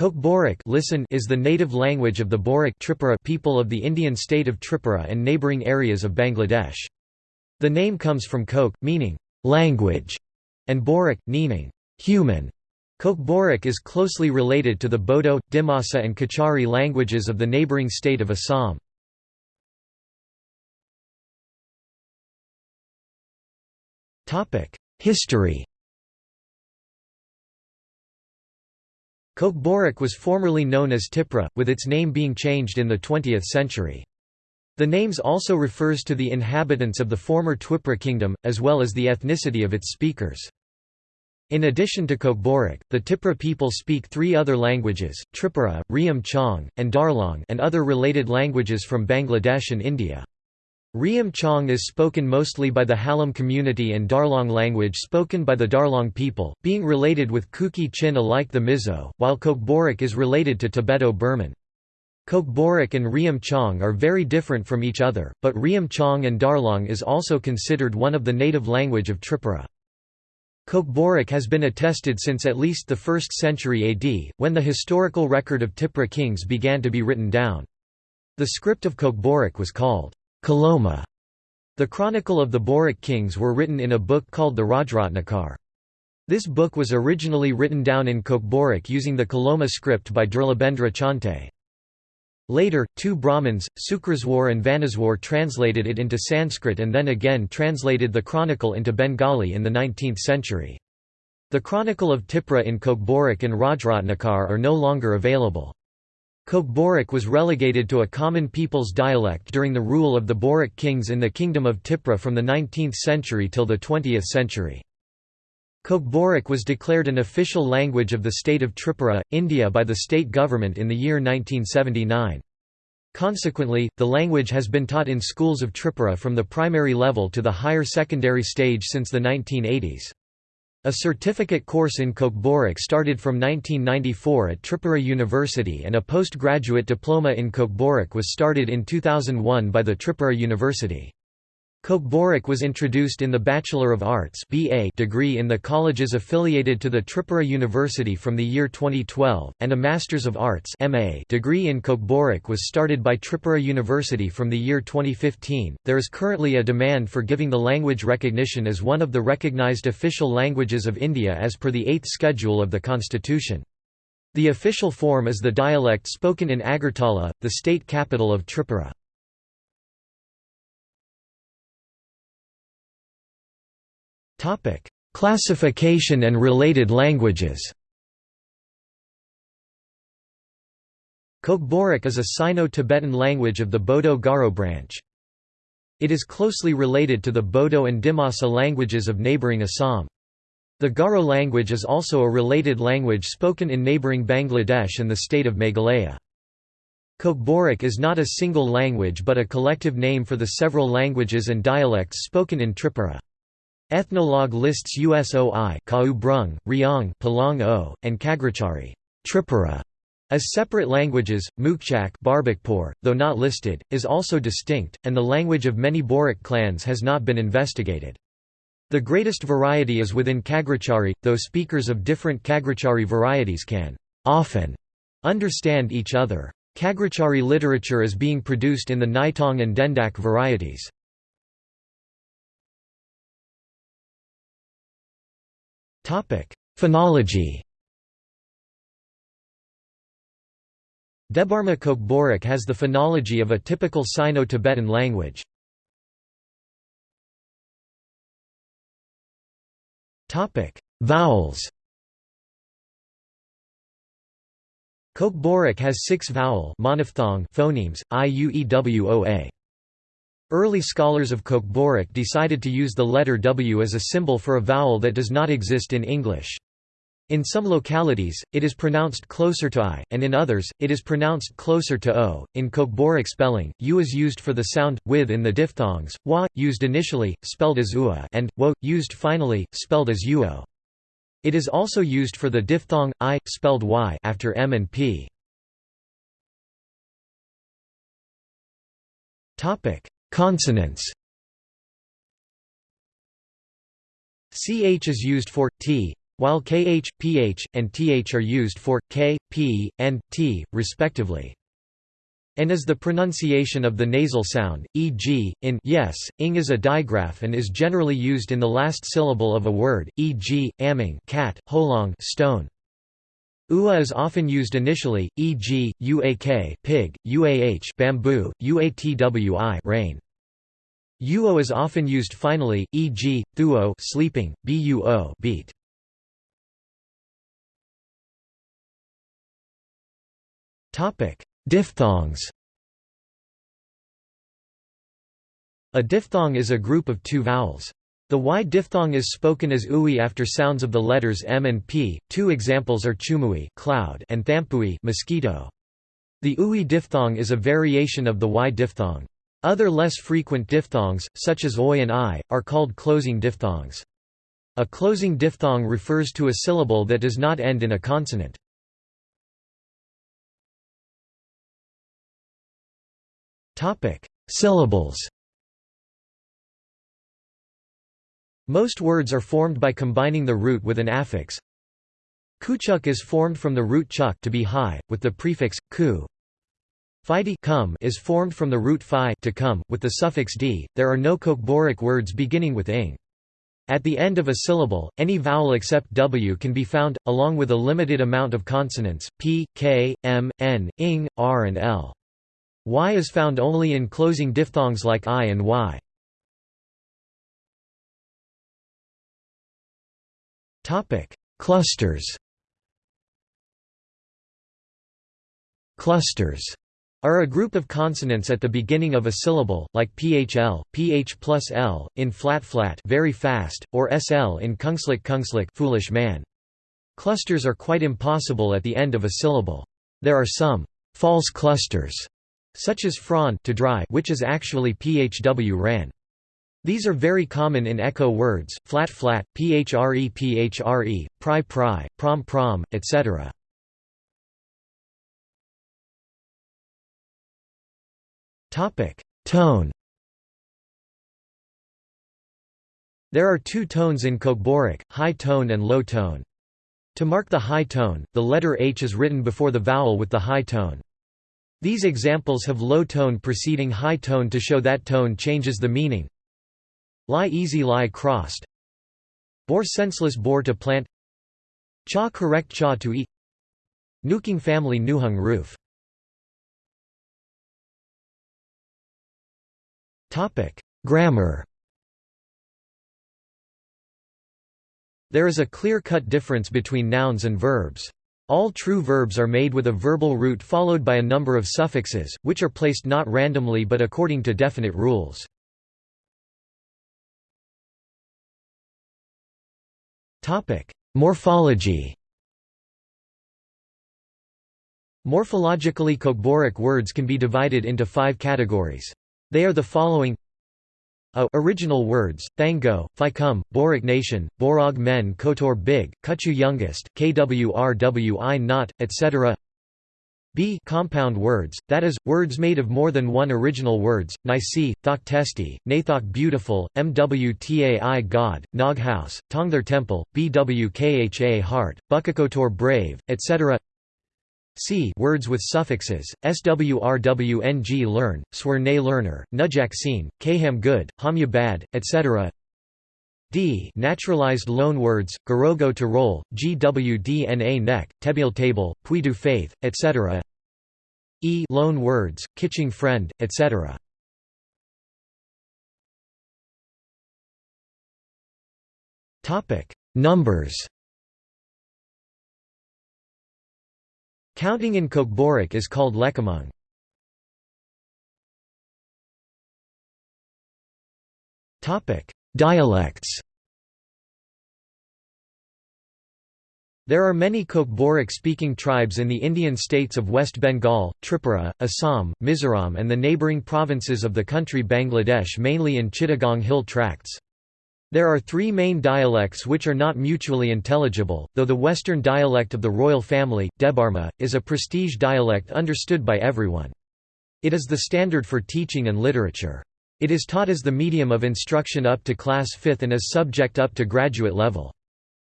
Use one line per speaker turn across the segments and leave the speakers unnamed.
Kokborok listen is the native language of the Borok Tripura people of the Indian state of Tripura and neighbouring areas of Bangladesh. The name comes from Kok, meaning language, and Borok, meaning human. Kokborok is closely related to the Bodo, Dimasa and Kachari languages of the neighbouring state of Assam. History Kokborok was formerly known as Tipra, with its name being changed in the 20th century. The names also refers to the inhabitants of the former Twipra kingdom, as well as the ethnicity of its speakers. In addition to Kokborok, the Tipra people speak three other languages, Tripura, Riam Chong, and Darlong and other related languages from Bangladesh and India. Riam Chong is spoken mostly by the Halam community and Darlong language spoken by the Darlong people, being related with Kuki Chin alike the Mizo, while Kokborok is related to Tibeto-Burman. Kokborok and Riam Chong are very different from each other, but Riam Chong and Darlong is also considered one of the native language of Tripura. Kokborok has been attested since at least the 1st century AD, when the historical record of Tipra kings began to be written down. The script of Kokborok was called Kaloma. The Chronicle of the Borok kings were written in a book called the Rajratnakar. This book was originally written down in Kokborok using the Kaloma script by Durlabendra Chante. Later, two Brahmins, Sukraswar and Vanaswar translated it into Sanskrit and then again translated the chronicle into Bengali in the 19th century. The Chronicle of Tipra in Kokborok and Rajratnakar are no longer available. Kokborok was relegated to a common people's dialect during the rule of the Borok kings in the Kingdom of Tipra from the 19th century till the 20th century. Kokborok was declared an official language of the state of Tripura, India by the state government in the year 1979. Consequently, the language has been taught in schools of Tripura from the primary level to the higher secondary stage since the 1980s. A certificate course in Kokborok started from 1994 at Tripura University and a postgraduate diploma in Kokborok was started in 2001 by the Tripura University. Kokborok was introduced in the Bachelor of Arts BA degree in the colleges affiliated to the Tripura University from the year 2012, and a Masters of Arts MA degree in Kokborok was started by Tripura University from the year 2015. There is currently a demand for giving the language recognition as one of the recognized official languages of India as per the 8th schedule of the constitution. The official form is the dialect spoken in Agartala, the state capital of Tripura. Topic: Classification and related languages. Kokborok is a Sino-Tibetan language of the Bodo-Garo branch. It is closely related to the Bodo and Dimasa languages of neighbouring Assam. The Garo language is also a related language spoken in neighbouring Bangladesh and the state of Meghalaya. Kokborok is not a single language but a collective name for the several languages and dialects spoken in Tripura. Ethnologue lists Usoi Kau Brung, Riang Palong o, and Kagrachari Tripura as separate languages, Mukchak Barbakpur, though not listed, is also distinct, and the language of many Borok clans has not been investigated. The greatest variety is within Kagrachari, though speakers of different Kagrachari varieties can often understand each other. Kagrachari literature is being produced in the Naitong and Dendak varieties. Phonology Debarma Kokborok has the phonology of a typical Sino-Tibetan language. Vowels Kokborok has six vowel phonemes, iuewoa. Early scholars of Kokborok decided to use the letter W as a symbol for a vowel that does not exist in English. In some localities, it is pronounced closer to I, and in others, it is pronounced closer to O. In Kokborok spelling, U is used for the sound, with in the diphthongs, wa, used initially, spelled as ua, and wo, used finally, spelled as uo. It is also used for the diphthong, I, spelled y after m and p. Consonants ch is used for t, while kh, ph, and th are used for k, p, and t, respectively. And is the pronunciation of the nasal sound, e.g., in yes, ing is a digraph and is generally used in the last syllable of a word, e.g., aming cat, holong stone. Ua is often used initially, e.g., uak pig, uah bamboo, uatwi rain. Uo is often used finally, e.g., thuo sleeping, buo beat. Topic: Diphthongs A diphthong is a group of two vowels. The Y diphthong is spoken as ui after sounds of the letters m and p. Two examples are chumui cloud and thampui mosquito. The ui diphthong is a variation of the Y diphthong. Other less frequent diphthongs, such as oi and i, are called closing diphthongs. A closing diphthong refers to a syllable that does not end in a consonant. Syllables. Most words are formed by combining the root with an affix. Kuchuk is formed from the root chuk to be high, with the prefix ku. Fidi come is formed from the root phi to come, with the suffix d. There are no Kokborok words beginning with ing. At the end of a syllable, any vowel except w can be found, along with a limited amount of consonants, p, k, m, n, ing, r and l. Y is found only in closing diphthongs like I and Y. Clusters. Clusters are a group of consonants at the beginning of a syllable, like phl, ph plus l, in flat-flat very fast, or sl in kungslik kungslik foolish man. Clusters are quite impossible at the end of a syllable. There are some false clusters such as fron to dry which is actually phw ran. These are very common in echo words, flat flat, phre phre, pry pry, prom prom, etc. Tone. There are two tones in Kokborok, high tone and low tone. To mark the high tone, the letter H is written before the vowel with the high tone. These examples have low tone preceding high tone to show that tone changes the meaning. Lie easy lie crossed. Bore senseless bore to plant. Cha correct cha to eat. Nuking family nuhung roof. Grammar. There is a clear-cut difference between nouns and verbs. All true verbs are made with a verbal root followed by a number of suffixes, which are placed not randomly but according to definite rules. Morphology Morphologically Kokborok words can be divided into five categories. They are the following a original words, Thango, Ficum, Borok Nation, Borog Men Kotor Big, Kuchu Youngest, Kwrwi Not, etc. B compound words, that is, words made of more than one original words, Nisi, Thok Testi, Nathok Beautiful, Mwtai God, Nog House, Tongther Temple, Bwkha Heart, Bukakotor Brave, etc. C words with suffixes, swrwng learn, swerne learner, nujak seen, kaham good, hamya bad, etc. D naturalized loan words, garogo to roll, gwdna neck, tebil table, puidu faith, etc. E loan words, kitching friend, etc. Topic Numbers Counting in Kokborok is called lekamung. Dialects There are many Kokborok-speaking tribes in the Indian states of West Bengal, Tripura, Assam, Mizoram and the neighbouring provinces of the country Bangladesh mainly in Chittagong hill tracts. There are three main dialects which are not mutually intelligible, though the western dialect of the royal family, Debarma, is a prestige dialect understood by everyone. It is the standard for teaching and literature. It is taught as the medium of instruction up to class 5th and as subject up to graduate level.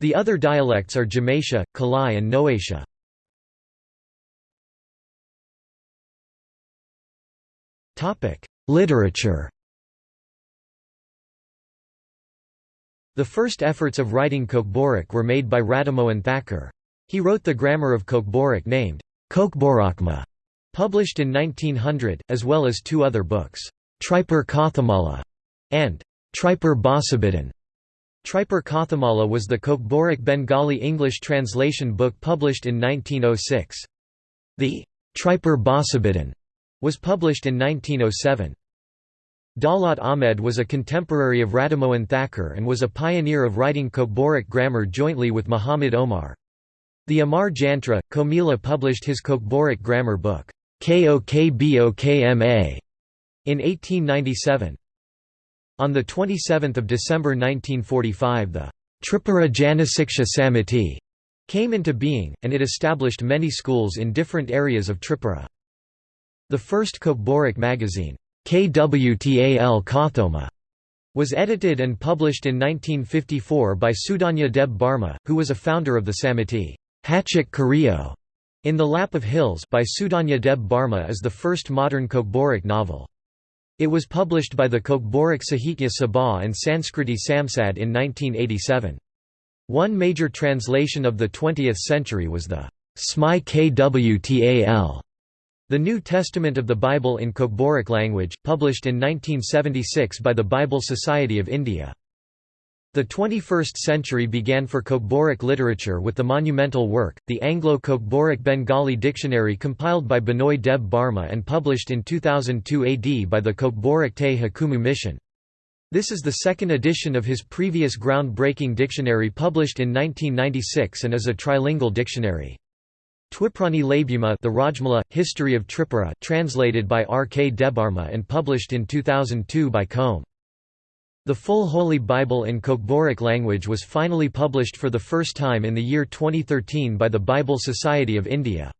The other dialects are Jamaisha, Kalai and Noatia. Literature The first efforts of writing Kokborok were made by Radhamohan Thakur. He wrote the grammar of Kokborok named Kokborakma, published in 1900, as well as two other books, Tripur Kathamala and Tripur Basabidhan. Tripur Kathamala was the Kokborok Bengali English translation book published in 1906. The Tripur Basabidhan was published in 1907. Daulat Ahmed was a contemporary of Radhamohan Thakur and was a pioneer of writing Kokborok grammar jointly with Muhammad Omar. The Amar Jantra, Comilla published his Kokborok grammar book, Kokbokma, in 1897. On 27 December 1945 the Tripura Janasiksha Samiti came into being, and it established many schools in different areas of Tripura. The first Kokborok magazine, KWTAL Kothoma, was edited and published in 1954 by Sudhanya Deb Barma, who was a founder of the Samiti. Hachik Kario in the Lap of Hills by Sudhanya Deb Barma is the first modern Kokborok novel. It was published by the Kokborok Sahitya Sabha and Sanskriti Samsad in 1987. One major translation of the 20th century was the Smai Kwtal the New Testament of the Bible in Kokborok language, published in 1976 by the Bible Society of India. The 21st century began for Kokborok literature with the monumental work, the Anglo-Kokborok Bengali Dictionary compiled by Binoy Deb Barma and published in 2002 AD by the Kokborok Te Hukumu Mission. This is the second edition of his previous groundbreaking dictionary published in 1996 and is a trilingual dictionary. Twiprani Labhyuma the Rajmala, History of Tripura translated by R. K. Debarma and published in 2002 by Combe. The full Holy Bible in Kokborok language was finally published for the first time in the year 2013 by the Bible Society of India.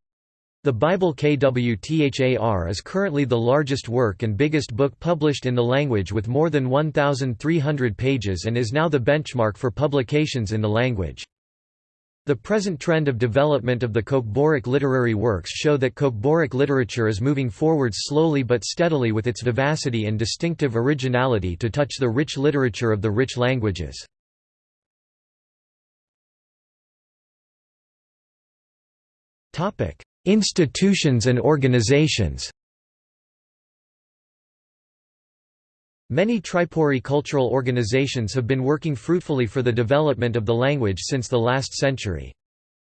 The Bible KWTHAR is currently the largest work and biggest book published in the language with more than 1,300 pages and is now the benchmark for publications in the language. The present trend of development of the Kokborok literary works show that Kokborok literature is moving forward slowly but steadily with its vivacity and distinctive originality to touch the rich literature of the rich languages. Institutions and organizations Many Tripuri cultural organizations have been working fruitfully for the development of the language since the last century.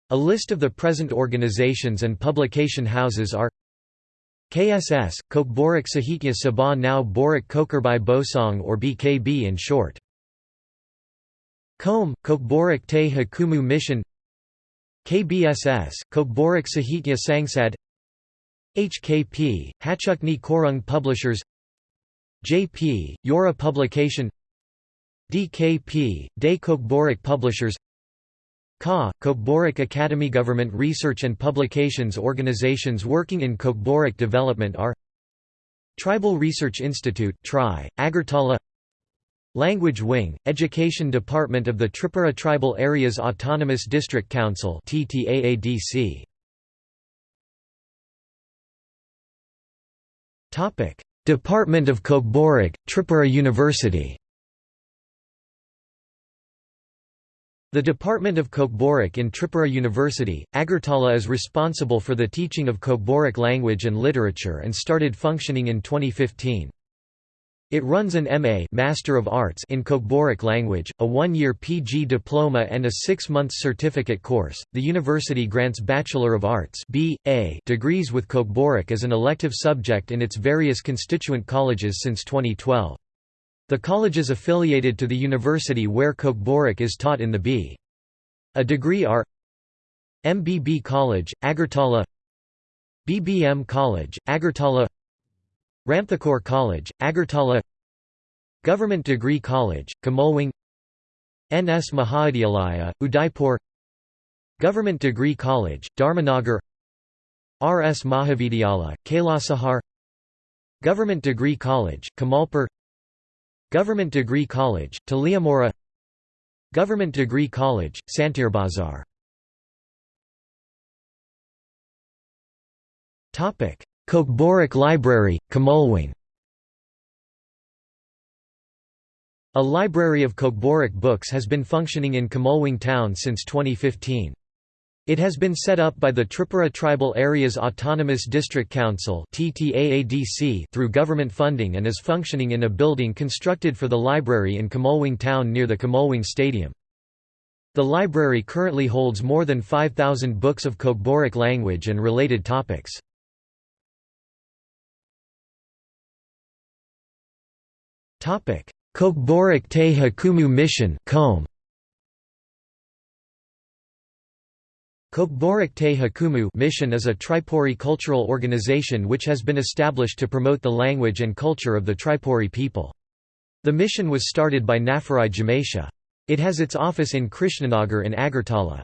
A list of the present organizations and publication houses are KSS, Kokborok Sahitya Sabha now Borok Kokerbai Bosong or BKB in short. Combe, Kokborok Te Hukumu Mission KBSS, Kokborok Sahitya Sangsad HKP, Hachukni Korung Publishers J.P., Yora Publication DKP, De Kokborok Publishers KA, Kokborok Academy Government research and publications organizations working in Kokborok development are Tribal Research Institute TRI, Agartala Language Wing, Education Department of the Tripura Tribal Areas Autonomous District Council TTAADC. Department of Kokborok, Tripura University The Department of Kokborok in Tripura University, Agartala is responsible for the teaching of Kokborok language and literature and started functioning in 2015. It runs an MA Master of Arts in Kokborok language, a one-year PG diploma and a six-month certificate course. The university grants Bachelor of Arts (B.A.) degrees with Kokborok as an elective subject in its various constituent colleges since 2012. The colleges affiliated to the university where Kokborok is taught in the B. A degree are MBB College, Agartala BBM College, Agartala Ramthakore College, Agartala Government Degree College, Kamolwing NS Mahavidyalaya, Udaipur Government Degree College, Dharmanagar RS Mahavidyalaya, Kailasahar Government Degree College, Kamalpur Government Degree College, Taliamora Government Degree College, Santirbazar Kokborok Library, Kamolwing A library of Kokborok books has been functioning in Kamolwing town since 2015. It has been set up by the Tripura Tribal Areas Autonomous District Council through government funding and is functioning in a building constructed for the library in Kamolwing town near the Kamolwing Stadium. The library currently holds more than 5,000 books of Kokborok language and related topics. Kokborok Te Hakumu Mission Kokborok Te Hakumu mission is a Tripuri cultural organization which has been established to promote the language and culture of the Tripuri people. The mission was started by Nafarai Jamasha. It has its office in Krishnanagar in Agartala.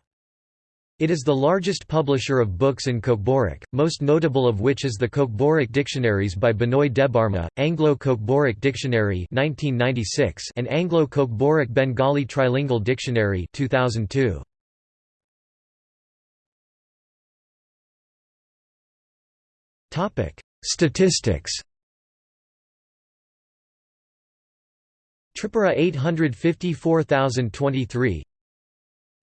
It is the largest publisher of books in Kokborok, most notable of which is the Kokborok Dictionaries by Binoy Debarma, Anglo-Kokborok Dictionary 1996 and Anglo-Kokborok Bengali Trilingual Dictionary 2002. Statistics Tripura 854023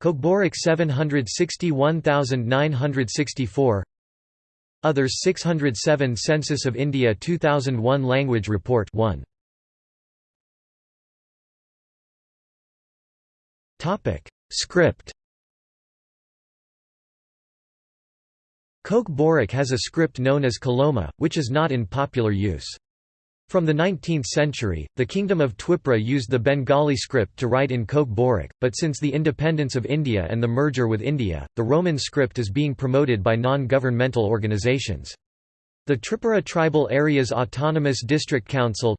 Kokborok 761964 Others 607 Census of India 2001 Language Report 1 Topic. Script Kokborok has a script known as Kaloma, which is not in popular use. From the 19th century, the Kingdom of Twipra used the Bengali script to write in Kokborok, but since the independence of India and the merger with India, the Roman script is being promoted by non-governmental organizations. The Tripura Tribal Areas Autonomous District Council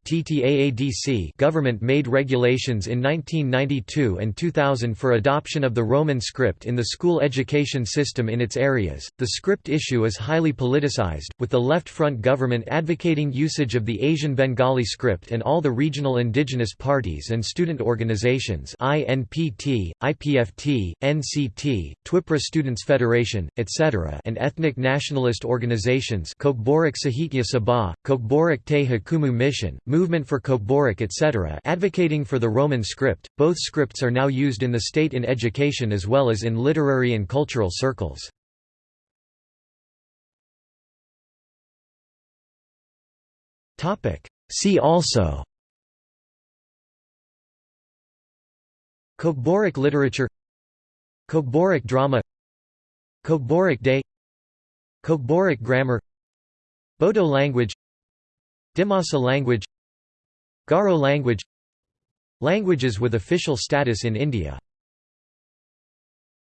government made regulations in 1992 and 2000 for adoption of the Roman script in the school education system in its areas. The script issue is highly politicized, with the Left Front government advocating usage of the Asian Bengali script and all the regional indigenous parties and student organizations INPT, IPFT, NCT, Twipra Students Federation, etc. and ethnic nationalist organizations Kokborok Sahitya Sabha, Kokborok Te Hakumu Mission, Movement for Kokborok etc. advocating for the Roman script. Both scripts are now used in the state in education as well as in literary and cultural circles. See also Kokborok literature Kokborok drama Kokborok day Kokborok grammar Bodo language Dimasa language Garo language Languages with official status in India